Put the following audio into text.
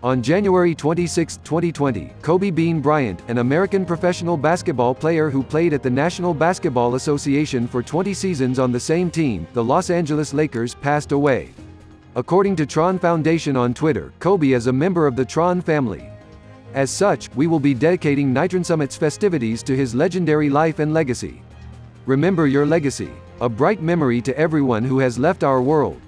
On January 26, 2020, Kobe Bean Bryant, an American professional basketball player who played at the National Basketball Association for 20 seasons on the same team, the Los Angeles Lakers, passed away. According to Tron Foundation on Twitter, Kobe is a member of the Tron family. As such, we will be dedicating Nitron Summit's festivities to his legendary life and legacy. Remember your legacy. A bright memory to everyone who has left our world.